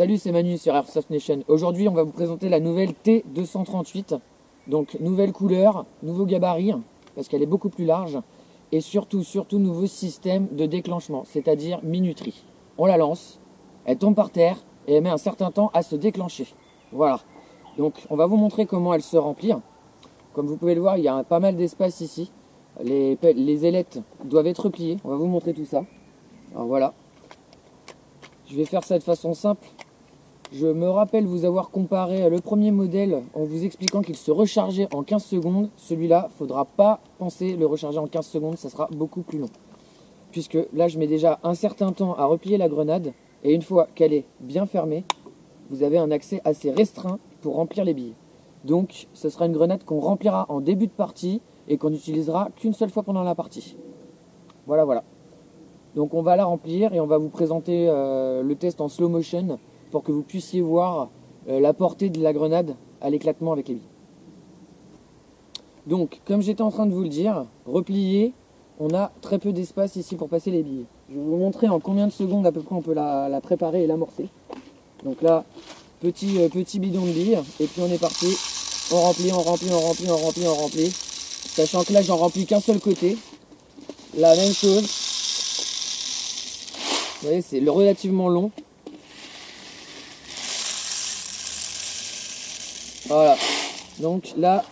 Salut, c'est Manu sur Airsoft Nation. Aujourd'hui, on va vous présenter la nouvelle T238. Donc, nouvelle couleur, nouveau gabarit, parce qu'elle est beaucoup plus large. Et surtout, surtout, nouveau système de déclenchement, c'est-à-dire minuterie. On la lance, elle tombe par terre et elle met un certain temps à se déclencher. Voilà. Donc, on va vous montrer comment elle se remplit. Comme vous pouvez le voir, il y a pas mal d'espace ici. Les, les ailettes doivent être pliées. On va vous montrer tout ça. Alors voilà. Je vais faire ça de façon simple. Je me rappelle vous avoir comparé le premier modèle en vous expliquant qu'il se rechargeait en 15 secondes. Celui-là, il ne faudra pas penser le recharger en 15 secondes, ça sera beaucoup plus long. Puisque là, je mets déjà un certain temps à replier la grenade. Et une fois qu'elle est bien fermée, vous avez un accès assez restreint pour remplir les billes. Donc, ce sera une grenade qu'on remplira en début de partie et qu'on n'utilisera qu'une seule fois pendant la partie. Voilà, voilà. Donc on va la remplir et on va vous présenter euh, le test en slow motion pour que vous puissiez voir euh, la portée de la grenade à l'éclatement avec les billes. Donc comme j'étais en train de vous le dire, replier, on a très peu d'espace ici pour passer les billes. Je vais vous montrer en combien de secondes à peu près on peut la, préparer et l'amorcer. Donc là, petit, euh, petit bidon de billes et puis on est parti. On remplit, on remplit, on remplit, on remplit, on remplit. Sachant que là j'en remplis qu'un seul côté. La même chose, vous voyez, c'est relativement long. Voilà. Donc là,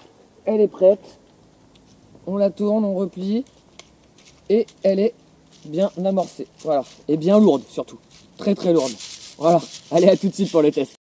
elle est prête. On la tourne, on replie. Et elle est bien amorcée. Voilà. Et bien lourde surtout. Très très lourde. Voilà. Allez, à tout de suite pour le test.